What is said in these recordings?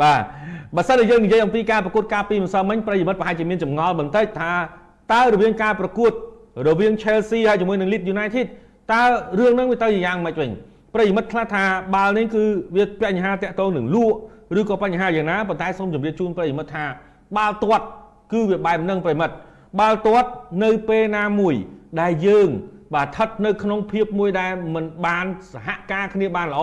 បាទបើសិនជាយើងនិយាយអំពីការប្រកួតការពីម្សិលមិញប្រិយមិត្តប្រហែលជាមានចម្ងល់បន្តិចថាតើរវាងការប្រកួតរវាង Chelsea ហើយជាមួយនឹង Leeds United តើរឿងហ្នឹងវាទៅយ៉ាងម៉េចវិញប្រិយមិត្តខ្លះថាបាល់នេះគឺវាបញ្ហាតាក់ទងនឹងលក់ឬក៏បញ្ហាយ៉ាងណាប៉ុន្តែសូមជម្រាបជូនប្រិយមិត្តថាបាល់ទាត់គឺវាបែបហ្នឹងប្រិយមិត្តបាល់ទាត់នៅពេលណាមួយដែលយើងបាទស្ថិតនៅក្នុងភាពមួយដែលមិនបានសហការគ្នាបានល្អ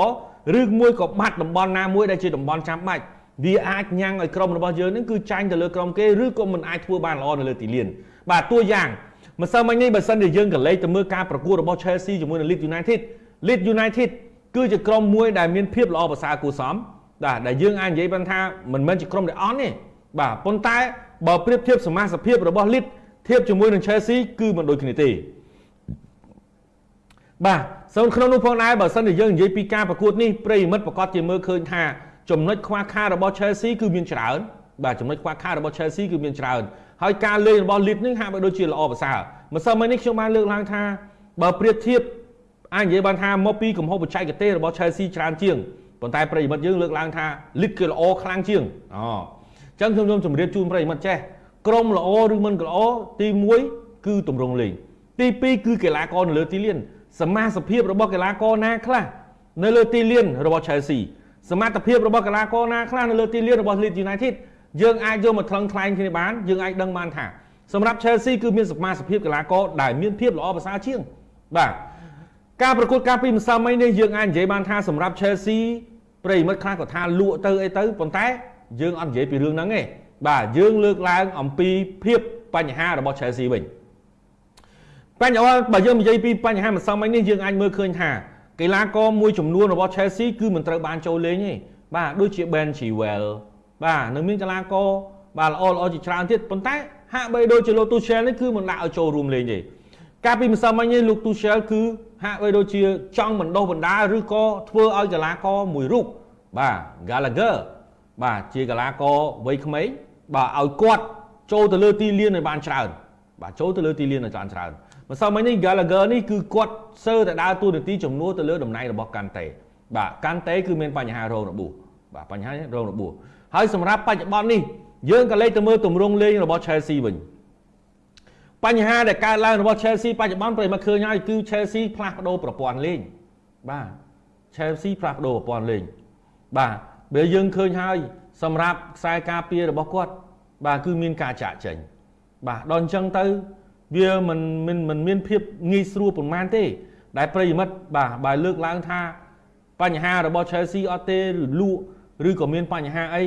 ឬមួយក៏បាត់តំបន់ណាមួយដែលជាតំបន់ចាំបាច់ វាអាចញ៉ាំងឲ្យក្រុមរបស់យើងនឹងគឺចាញ់ទៅលើក្រុមគេឬក៏មិនអាចធ្វើបានល្អនៅលើទីលានបាទតួយ៉ាងម្សិលមិញនេះបើសិនជាយើងក៏លេខទៅមើលការប្រកួតរបស់ Chelsea ជាមួយនឹង Leeds United Leeds United គឺជាក្រុមមួយដែលមានភាពល្អប្រសើរគួរសមបាទដែលយើងអាចនិយាយបានថាមិនមែនជាក្រុមដែលអន់ទេបាទប៉ុន្តែបើប្រៀបធៀបសមាជិកភាពរបស់ Leeds ធៀបជាមួយនឹង Chelsea គឺមិនដូចគ្នាទេបាទសូមក្នុងនោះផងដែរបើសិនជាយើងនិយាយពីការប្រកួតនេះប្រិយមិត្តប្រកាសជាមើលឃើញថា ចំណុចខ្វះខាតរបស់ Chelsea គឺមានច្រើនបាទចំណុចខ្វះខាតរបស់ Chelsea គឺមានច្រើនហើយការលេងរបស់ Leeds នេះហាក់បីដូចជាល្អប្រសើរម្សិលមិញនេះខ្ញុំបានលើកឡើងថាបើប្រៀបធៀបអាចនិយាយបានថាមកពីកំហុសបច្ចេកទេសរបស់ Chelsea ច្រើនជាងប៉ុន្តែប្រិយមិត្តយើងលើកឡើងថា Leeds គឺល្អខ្លាំងជាងអូអញ្ចឹងខ្ញុំខ្ញុំជម្រាបជូនប្រិយមិត្តចេះក្រុមល្អឬមិនក៏ល្អទី1គឺទម្រង់លេងទី2គឺកីឡាករនៅលើទីលានសមាសភាពរបស់កីឡាករណាខ្លះនៅលើទីលានរបស់ Chelsea សមត្ថភាពរបស់កីឡាករណាខ្លះនៅលើទីលានរបស់ Leeds United យើងអាចយកមកថ្លឹងថ្លែងគ្នាបានយើងអាចដឹងបានថាសម្រាប់ Chelsea គឺមានសមាសភាពកីឡាករដែលមានភាពល្អប្រសើរជាងបាទការប្រកួតការពីម្សិលមិញនេះយើងអាចនិយាយបានថាសម្រាប់ Chelsea ប្រិមិត្តខ្លះក៏ថាលក់ទៅអីទៅប៉ុន្តែយើងអត់និយាយពីរឿងហ្នឹងទេបាទយើងលើកឡើងអំពីភាពបញ្ហារបស់ Chelsea វិញបញ្ហាបើយើងនិយាយពីបញ្ហាម្សិលមិញនេះយើងអាចមើលឃើញថា កីឡាករមួយចំនួនរបស់ Chelsea គឺមិនត្រូវបានចូលលេងទេបាទដូចជា Ben Chilwell បាទនៅមានកីឡាករបាទល្អល្អជាច្រើនទៀតប៉ុន្តែហាក់បីដូចជាលោក Tuchel នេះគឺមិនដាក់ឲ្យចូលរួមលេងទេកាលពីម្សិលមិញនេះលោក Tuchel គឺហាក់បីដូចជាចង់បណ្ដោះបណ្ដាលឬក៏ធ្វើឲ្យកីឡាករមួយរូបបាទ Gallagher បាទជាកីឡាករវ័យក្មេងបាទឲ្យគាត់ចូលទៅលើទីលានឲ្យបានច្រើនបាទចូលទៅលើទីលានឲ្យបានច្រើន ម្សិលមិញនេះ Gallagher នេះគឺគាត់សើតែដើរតួនាទីជំនួសទៅលើតំណែងរបស់កាន់តេបាទកាន់តេគឺមានបញ្ហារោគរបួសបាទបញ្ហារោគរបួសហើយសម្រាប់បច្ចុប្បន្ននេះយើងក៏លេខទៅមើលទម្រង់លេងរបស់ Chelsea វិញបញ្ហាដែលកើតឡើងរបស់ Chelsea បច្ចុប្បន្នប្រិមត្តឃើញហើយគឺ Chelsea ផ្លាស់ប្ដូរប្រព័ន្ធលេងបាទ Chelsea ផ្លាស់ប្ដូរប្រព័ន្ធលេងបាទបើយើងឃើញហើយសម្រាប់ខ្សែការពាររបស់គាត់បាទគឺមានការចាក់ចេញបាទដល់អញ្ចឹងទៅ វាមិនមិនមិនមានភាពងាយស្រួលប៉ុន្មានទេ ដែលប្រិយមិត្តបាទបើលើកឡើងថាបញ្ហារបស់ Chelsea អត់ទេឬលក់ឬក៏មានបញ្ហាអី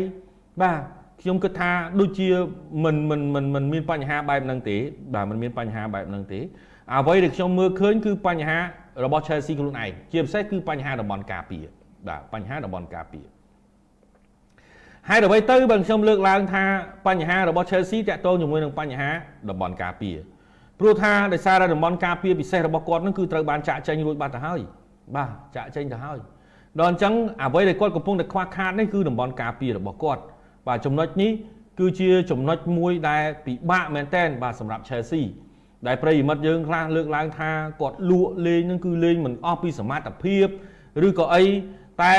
បាទខ្ញុំគិតថាដូចជាមិនមិនមិនមិនមានបញ្ហាបែបហ្នឹងទេបាទមិនមានបញ្ហាបែបហ្នឹងទេអ្វីដែលខ្ញុំមើលឃើញគឺបញ្ហារបស់ Chelsea ខ្លួនឯងជាពិសេសគឺបញ្ហាតំបន់ការពារបាទបញ្ហាតំបន់ការពារហើយអ្វីទៅបើខ្ញុំលើកឡើងថាបញ្ហារបស់ Chelsea តាក់ទងជាមួយនឹងបញ្ហាតំបន់ការពារ ព្រោះថាដោយសារតែតំបន់ការពារពិសេសរបស់គាត់នឹងគឺត្រូវបានចាក់ចេញរួចបាត់ទៅហើយបាទចាក់ចេញទៅហើយដល់អញ្ចឹងអ្វីដែលគាត់កំពុងតែខ្វះខាតនេះគឺតំបន់ការពាររបស់គាត់បាទចំណុចនេះគឺជាចំណុចមួយដែលពិបាកមែនទែនបាទសម្រាប់ Chelsea ដែលប្រិយមិត្តយើងខ្លះលើកឡើងថាគាត់លក់លេងនឹងគឺលេងមិនអស់ពីសមត្ថភាពឬក៏អីតែ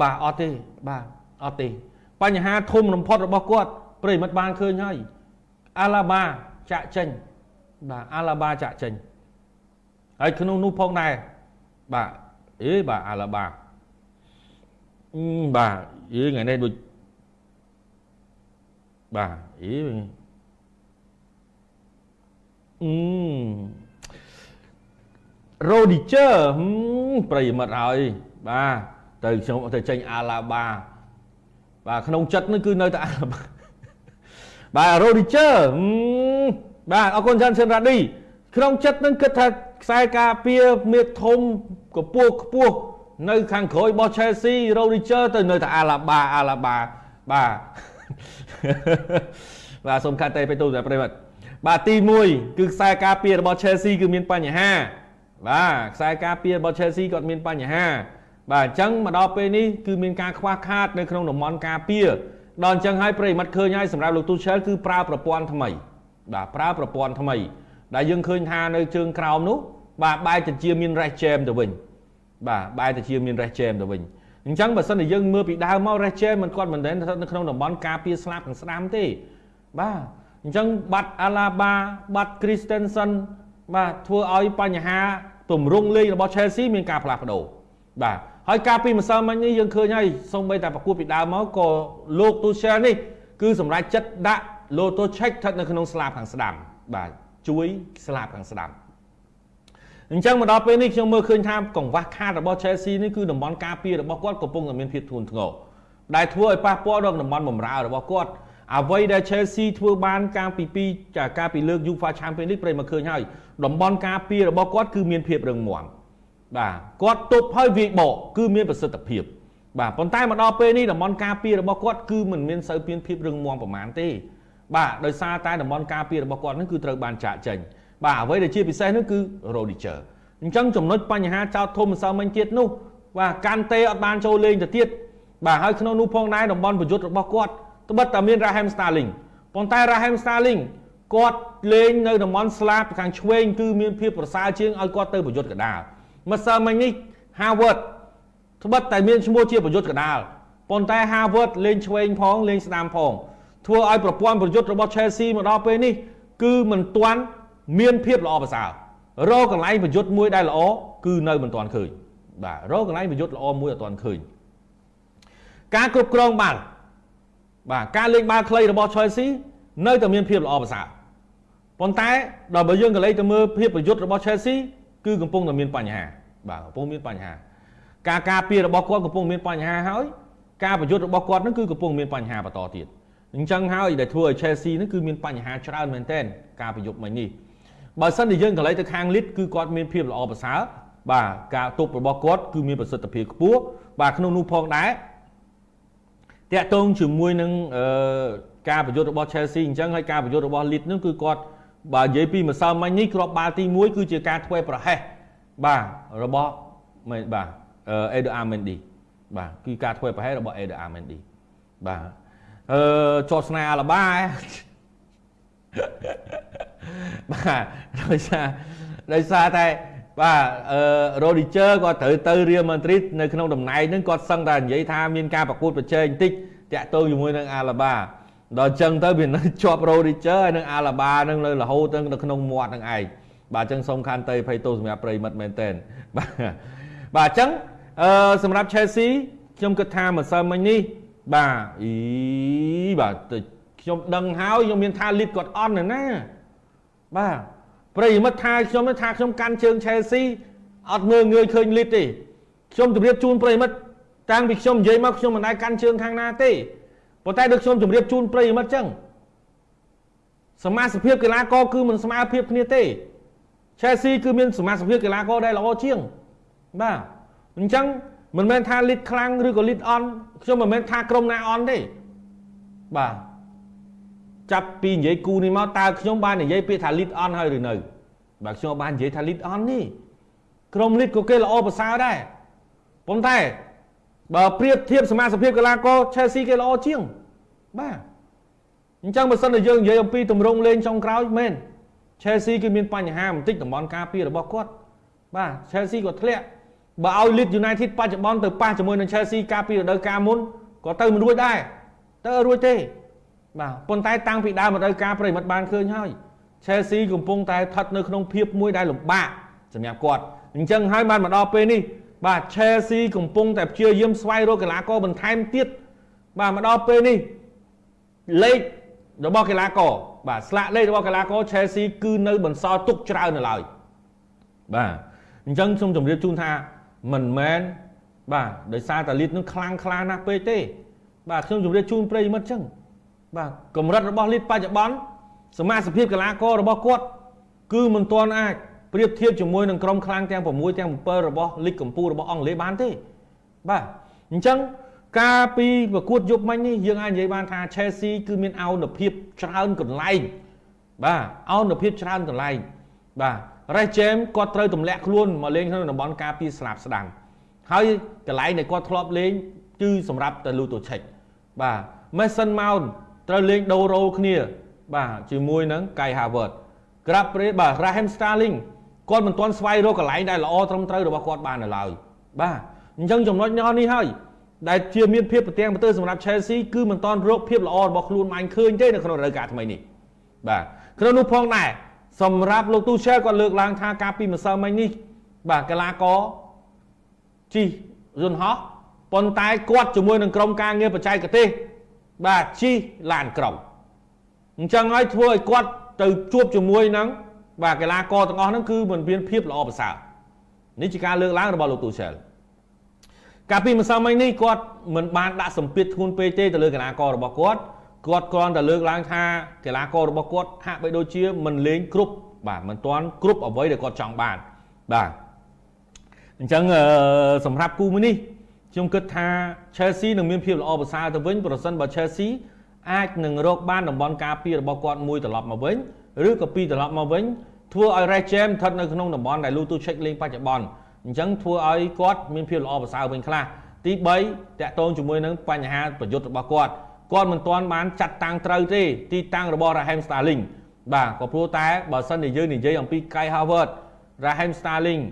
បាទអត់ទេបាទអត់ទេ បញ្ហាធំបំផុតរបស់គាត់ប្រិយមិត្តបានឃើញហើយអាឡាបាចាក់ចេញ បាទអាឡាបាចាក់ចេញហើយក្នុងនោះផងដែរបាទអេបាទអាឡាបាបាទអេថ្ងៃនេះដូចបាទអីអឺរ៉ូឌីជើប្រិយមិត្តហើយបាទទៅខ្ញុំទៅចេញអាឡាបាបាទក្នុងចិត្តនេះគឺនៅតែអាឡាបាបាទរ៉ូឌីជើ បាទអរគុណច្រើនសិនរ៉ាឌីក្នុងចិត្តនឹងគិតថាខ្សែការពារមេធំកពស់ខ្ពស់នៅ ខាងក្រោយរបស់ Chelsea Rodriguez ទៅនៅតែអាឡាបាអាឡាបាបាទបាទសូមកាត់តែទៅទូតែប្រិមត្តបាទទី1គឺខ្សែការពាររបស់ Chelsea គឺមានបញ្ហាបាទខ្សែការពាររបស់ Chelsea គាត់មានបញ្ហា បាទអញ្ចឹងមកដល់ពេលនេះគឺមានការខ្វះខាតនៅក្នុងតំបន់ការពារដល់អញ្ចឹងហើយប្រិមត្តឃើញហើយសម្រាប់លោក Tuchel គឺប្រើប្រព័ន្ធថ្មី បាទប្រើប្រព័ន្ធថ្មី ដែលយើងឃើញថានៅជើងក្រោមនោះ បាទបែរទៅជាមាន rest jam ទៅវិញបាទបែរទៅជាមាន rest jam ទៅវិញអញ្ចឹងបើសិនជាយើងមើលពីដើមមក Rest James មិនគាត់មិនដែលស្ថិតនៅក្នុងតំបន់ការពារស្លាប់ខាងស្ដាំទេបាទអញ្ចឹងបាត់អាឡាបាបាត់ Christensen បាទធ្វើឲ្យបញ្ហាទម្រង់លេងរបស់ Chelsea មានការផ្លាស់ប្ដូរបាទហើយការពីម្សិលមិញនេះយើងឃើញហើយសូម្បីតែប្រកួតពីដើមមកក៏លោក Tuchel នេះគឺសម្រាប់ចិត្តដាក់ Loto check ស្ថិតនៅក្នុងស្លាបខាងស្ដាំបាទជួយស្លាបខាងស្ដាំអញ្ចឹងមកដល់ពេលនេះខ្ញុំមើលឃើញថាកង្វះខាតរបស់ Chelsea នេះគឺតំបន់ការពាររបស់គាត់កំពុងតែមានភាពធ្ងន់ធ្ងរដែលធ្វើឲ្យប៉ះពាល់ដល់តំបន់បម្រើរបស់គាត់អ្វីដែល Chelsea ធ្វើបានកាលពីពីចាកាលពីលើក UEFA Champions League ប្រិយមកឃើញហើយតំបន់ការពាររបស់គាត់គឺមានភាពរឹងមាំបាទគាត់ទប់ហើយវាយបកគឺមានប្រសិទ្ធភាពបាទប៉ុន្តែមកដល់ពេលនេះតំបន់ការពាររបស់គាត់គឺមិនមានសូវមានភាពរឹងមាំប្រហែលទេ បាទដោយសារតែតំបន់ការពាររបស់គាត់នឹងគឺត្រូវបានចាក់ចេញបាទអ្វីដែលជាពិសេសនោះគឺ Rodiger អញ្ចឹងចំណុចបញ្ហាចោតធំម្សិលមិញទៀតនោះបាទកាន់ទេអត់បានចូលលេងទៅទៀតបាទហើយក្នុងនោះផងដែរតំបន់ប្រយុទ្ធរបស់គាត់ត្បិតតែមាន Raheem Sterling ប៉ុន្តែ Raheem Sterling គាត់លេងនៅតំបន់ស្លាបខាងឆ្វេងគឺមានភាពប្រសើរជាងឲ្យគាត់ទៅប្រយុទ្ធកដាលម្សិលមិញនេះ Harvard ត្បិតតែមានឈ្មោះជាប្រយុទ្ធកដាលប៉ុន្តែ Harvard លេងឆ្វេងផងលេងស្ដាំផង ធ្វើឲ្យប្រព័ន្ធប្រយុទ្ធរបស់ Chelsea មកដល់ពេលនេះគឺមិនទាន់មានភាពល្អប្រសើររកកន្លែងប្រយុទ្ធមួយដែលល្អគឺនៅមិនទាន់ឃើញបាទរកកន្លែងប្រយុទ្ធល្អមួយអត់ទាន់ឃើញការគ្រប់គ្រងបាល់បាទការលេងបាល់ខ្លីរបស់ Chelsea នៅតែមានភាពល្អប្រសើរប៉ុន្តែដល់បើយើងក៏លេខទៅមើលភាពប្រយុទ្ធរបស់ Chelsea គឺកំពុងតែមានបញ្ហាបាទកំពុងមានបញ្ហា ការការពាររបស់គាត់កំពុងមានបញ្ហាហើយការប្រយុទ្ធរបស់គាត់នឹងគឺកំពុងមានបញ្ហាបន្តទៀត អញ្ចឹងហើយដែលធ្វើឲ្យ Chelsea នឹងគឺមានបញ្ហាច្រើនមែនទែនការប្រយុទ្ធមិញនេះបើសិនជាយើងកន្លែងទៅខាងលីតគឺគាត់មានភាពល្អប្រសើរបាទការទប់របស់គាត់គឺមានប្រសិទ្ធភាពខ្ពស់បាទក្នុងនោះផងដែរតាក់ទងជាមួយនឹងអឺការប្រយុទ្ធរបស់ Chelsea អញ្ចឹងហើយការប្រយុទ្ធរបស់ Leeds នឹងគឺគាត់បើនិយាយពីម្សិលមិញនេះគ្រាប់បាល់ទី1គឺជាការធ្វើប្រហែសបាទរបស់បាទអេដអាមេនឌីបាទគឺការធ្វើប្រហែសរបស់អេដអាមេនឌីបាទ អឺជាប់ស្នេហ៍អាឡាបាបាទដោយសារដោយសារតែបាទអឺ Rodiger គាត់ត្រូវទៅ Real Madrid នៅក្នុងតំណែងហ្នឹងគាត់សឹងតែនិយាយថាមានការប្រកួតប្រជែងបន្តិចតាក់ទងជាមួយនឹង Alaba ដល់អញ្ចឹងទៅវានៅជាប់ Rodiger ហើយនឹង Alaba នឹងនៅរហូតទៅក្នុងមាត់នឹងឯងបាទអញ្ចឹងសូមខន្តីភ័យទោសសម្រាប់ប្រិមិត្តមែនតើបាទបាទអញ្ចឹងអឺសម្រាប់ Chelsea ខ្ញុំគិតថាម្សិលមិញនេះ បាទអីបាទខ្ញុំដឹងហើយខ្ញុំមានថាលីតគាត់អន់ណាបាទប្រិមិត្តថាខ្ញុំថាខ្ញុំកាន់ជើង Chelsea អត់មើលងាយឃើញលីតទេខ្ញុំជម្រាបជូនប្រិមិត្តតាំងពីខ្ញុំនិយាយមកខ្ញុំមិនដែលកាន់ជើងខាងណាទេប៉ុន្តែដូចខ្ញុំជម្រាបជូនប្រិមិត្តចឹងសមាជិកភាពកីឡាករគឺមិនស្មើភាពគ្នាទេ Chelsea គឺមានសមាជិកភាពកីឡាករដែលល្អជាងបាទអញ្ចឹង មិនមែនថាលីតខ្លាំងឬក៏លីតអន់ខ្ញុំមិនមែនថាក្រុមណាអន់ទេបាទចាប់ពីនិយាយគូនេះមកតើខ្ញុំបាននិយាយពាក្យថា lead on ហើយឬនៅបាទខ្ញុំបាននិយាយថា lead on នេះក្រុម lead ក៏គេល្អប្រសើរដែរប៉ុន្តែបើប្រៀបធៀបសមាជិកកីឡាករ Chelsea គេល្អជាងបាទអញ្ចឹងបើសិនជាយើងនិយាយអំពីទម្រង់លេងចុងក្រោយមែន Chelsea គឺមានបញ្ហាបន្តិចតំបន់ការពាររបស់គាត់បាទ Chelsea ក៏ធ្លាក់ បើឲ្យ Leeds United បច្ចុប្បន្នទៅប៉ះជាមួយនឹង Chelsea ការពីរដូវកាលមុនក៏ទៅមិនរួចដែរទៅរួចទេបាទប៉ុន្តែតាំងពីដើមរដូវកាលប្រិមិត្តបានឃើញហើយ Chelsea កំពុងតែស្ថិតនៅក្នុងភាពមួយដែលលំបាកសម្រាប់គាត់អញ្ចឹងហើយបានមកដល់ពេលនេះបាទ Chelsea កំពុងតែព្យាយាមស្វែងរកកីឡាករបន្ថែមទៀតបាទមកដល់ពេលនេះលេខរបស់កីឡាករបាទស្លាកលេខរបស់កីឡាករ Chelsea គឺនៅបន្សល់ទុកច្រើននៅឡើយបាទអញ្ចឹងខ្ញុំជម្រាបជូនថា មិនមែនបាទដោយសារតាលីតនឹងខ្លាំងខ្លាណាស់ពេកទេ បាទខ្ញុំជម្រាបជូនប្រិយមិត្តអញ្ចឹងបាទកម្រិតរបស់លីតបច្ចុប្បន្នសមាជិកកីឡាកររបស់គាត់គឺមិនទាន់អាចប្រៀបធៀបជាមួយនឹងក្រុមខ្លាំងទាំង6ទាំង7របស់លីកកម្ពុជារបស់អង់គ្លេសបានទេបាទអញ្ចឹងការពីប្រកួតយប់មិញនេះយើងអាចនិយាយបានថា Chelsea គឺមានអោនភាពច្រើនកន្លែងបាទអោនភាពច្រើនកន្លែង បាទ Reece James គាត់ត្រូវទម្លាក់ខ្លួនមកលេងក្នុងតំបន់ការពារស្លាប់ស្ដាំហើយកន្លែងដែលគាត់ធ្លាប់លេងគឺសម្រាប់តែ Luto Check បាទ Mason Mount ត្រូវលេងដូររ៉ូគ្នា បាទជាមួយនឹង Kai Havertz ក្រាបព្រេបាទ Raheem Sterling គាត់មិនទាន់ស្វែងរកកន្លែងដែលល្អត្រឹមត្រូវរបស់គាត់បាននៅឡើយបាទអញ្ចឹងចំណុចញ៉នេះហើយដែលជាមានភាពប្រទាំងប្រទើសម្រាប់ Chelsea គឺមិនតាន់រកភាពល្អរបស់ខ្លួនបានឃើញទេនៅក្នុងរដូវកាលថ្មីនេះបាទក្នុងនោះផងដែរ សម្រាប់លោកទូឆែលគាត់លើកឡើងថាការពីម្សិលមិញនេះបាទកីឡាករជីយន្តហោះប៉ុន្តែគាត់ជាមួយនឹងក្រុមការងារបច្ចេកទេសបាទជិះឡានក្រុងអញ្ចឹងហើយធ្វើឲ្យគាត់ទៅជួបជាមួយនឹងបាទកីឡាករទាំងអស់ហ្នឹងគឺមិនមានភាពល្អប្រសើរនេះជាការលើកឡើងរបស់លោកទូឆែលកាលពីម្សិលមិញនេះគាត់មិនបានដាក់សម្ពាធធ្ងន់ពេកទេទៅលើកីឡាកររបស់គាត់ គាត់គ្រាន់តែលើកឡើងថាកីឡាកររបស់គាត់ហាក់បីដូចជាមិនលេងគ្រប់បាទមិនទាន់គ្រប់អ្វីដែលគាត់ចង់បានបាទអញ្ចឹងសម្រាប់គូមួយនេះខ្ញុំគិតថា Chelsea នឹងមានភាពល្អប្រសើរទៅវិញប្រសិនបើ Chelsea អាចនឹងរកបានតំបន់ការពាររបស់គាត់មួយត្រឡប់មកវិញឬក៏ពីរត្រឡប់មកវិញធ្វើឲ្យ Red Jam ស្ថិតនៅក្នុងតំបន់ដែល Lutu Check លេងបច្ចុប្បន្នអញ្ចឹងធ្វើឲ្យគាត់មានភាពល្អប្រសើរវិញខ្លះទី3តកតងជាមួយនឹងបញ្ហាប្រយុទ្ធរបស់គាត់ គាត់មិនទាន់បានចាត់តាំងត្រូវទេទីតាំងរបស់ Raheem Sterling បាទក៏ព្រោះតែបើសិនជាយើងនិយាយអំពី Kai Havertz Raheem Sterling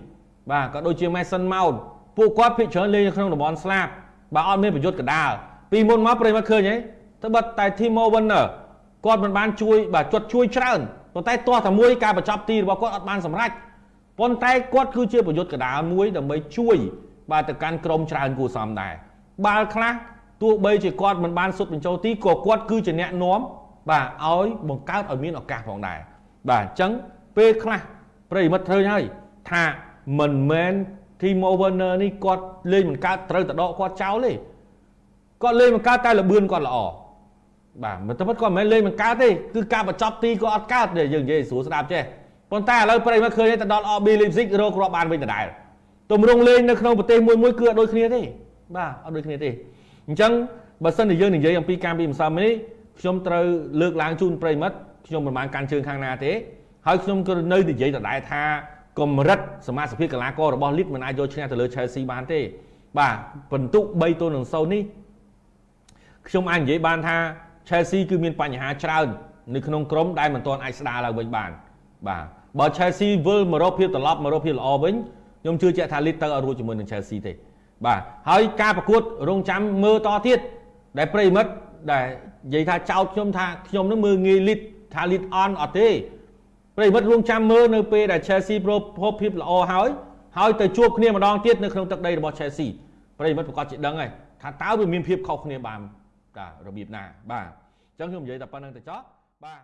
បាទក៏ដូចជា Mason Mount ពួកគាត់ភាគច្រើនលេងនៅក្នុងតំបន់ស្លាប់បាទអត់មានប្រយុទ្ធកដាលពីមុនមកប្រិមត្តឃើញហីទៅបាត់តែ Timo Werner គាត់មិនបានជួយបាទគាត់ជួយច្រើនប៉ុន្តែទាស់តែមួយការបញ្ចប់ទីរបស់គាត់អត់បានសម្រេចប៉ុន្តែគាត់គឺជាប្រយុទ្ធកដាលមួយដើម្បីជួយ បាទទៅកាន់ក្រុមច្រើនគួរសមដែរបាល់ខ្លះ ទោះបីជាគាត់មិនបានសុទ្ធបញ្ចូលទីក៏គាត់គឺជាអ្នកនាំបាទឲ្យបង្កើតឲ្យមានឱកាសផងដែរបាទអញ្ចឹងពេលខ្លះប្រិមិត្តត្រូវហើយថាមិនមែន Timo Werner នេះគាត់លេងមិនកើតត្រូវតដកគាត់ចោលទេគាត់លេងមិនកើតតែលបឿនគាត់ល្អបាទមិនទៅពិតគាត់មិនមែនលេងមិនកើតទេគឺការបញ្ចប់ទីគាត់អត់កើតទេយើងនិយាយស្រួលស្ដាប់ចេះប៉ុន្តែឥឡូវប្រិយមកឃើញទៅដល់ RB Leipzig រកគ្រាប់បានវិញដដែលទម្រង់លេងនៅក្នុងប្រទេសមួយមួយគឺអត់ដូចគ្នាទេបាទអត់ដូចគ្នាទេ អញ្ចឹងបើសិនជាយើងនិយាយអំពីការពីម្សិលមិញនេះខ្ញុំត្រូវលើកឡើងជូនប្រិមិត្តខ្ញុំមិនបានកាន់ជើងខាងណាទេហើយខ្ញុំក៏នៅនិយាយដដែលថាកម្រិតសមាជិកកីឡាកររបស់លីកមិនអាចយកឈ្នះទៅលើ Chelsea បានទេ បាទពិន្ទុ3ទល់នឹង0នេះខ្ញុំអាចនិយាយបានថា Chelsea គឺមានបញ្ហាច្រើននៅក្នុងក្រុមដែលមិនទាន់អាចស្ដារឡើងវិញបាន បាទបើ Chelsea វិលមករកភាពត្រឡប់មករកភាពល្អវិញខ្ញុំជឿជាក់ថាលីកទៅឲ្យរួចជាមួយនឹង Chelsea ទេ បាទហើយការប្រកួតរងចាំមើលតទៀតដែលប្រិមិត្តដែលនិយាយថាចោតខ្ញុំថាខ្ញុំនឹងមើលងាយលីតថាលីតអនអត់ទេប្រិមិត្តរងចាំមើលនៅពេលដែល Chelsea ប្រភពភាពល្អហើយហើយទៅជួបគ្នាម្ដងទៀតនៅក្នុងទឹកដីរបស់ Chelsea ប្រិមិត្តប្រកាសជាដឹងហើយថាតើវាមានភាពខុសគ្នាបានតារបៀបណាបាទអញ្ចឹងខ្ញុំនិយាយតែប៉ុណ្្នឹងទៅចោះបាទ